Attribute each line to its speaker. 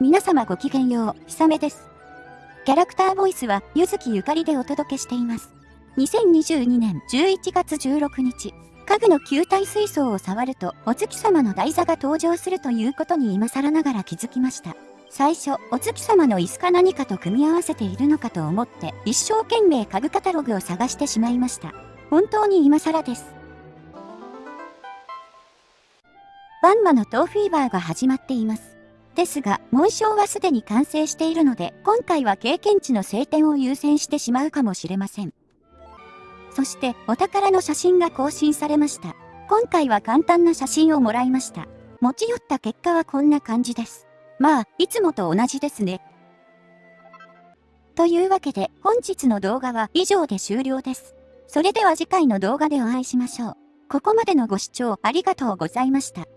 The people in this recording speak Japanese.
Speaker 1: 皆様ごきげんよう、ひさめです。キャラクターボイスは、ゆずきゆかりでお届けしています。2022年11月16日、家具の球体水槽を触ると、お月様の台座が登場するということに今更ながら気づきました。最初、お月様の椅子か何かと組み合わせているのかと思って、一生懸命家具カタログを探してしまいました。本当に今更です。バンマのトーフィーバーが始まっています。ですが、紋章はすでに完成しているので、今回は経験値の晴天を優先してしまうかもしれません。そして、お宝の写真が更新されました。今回は簡単な写真をもらいました。持ち寄った結果はこんな感じです。まあ、いつもと同じですね。というわけで、本日の動画は以上で終了です。それでは次回の動画でお会いしましょう。ここまでのご視聴ありがとうございました。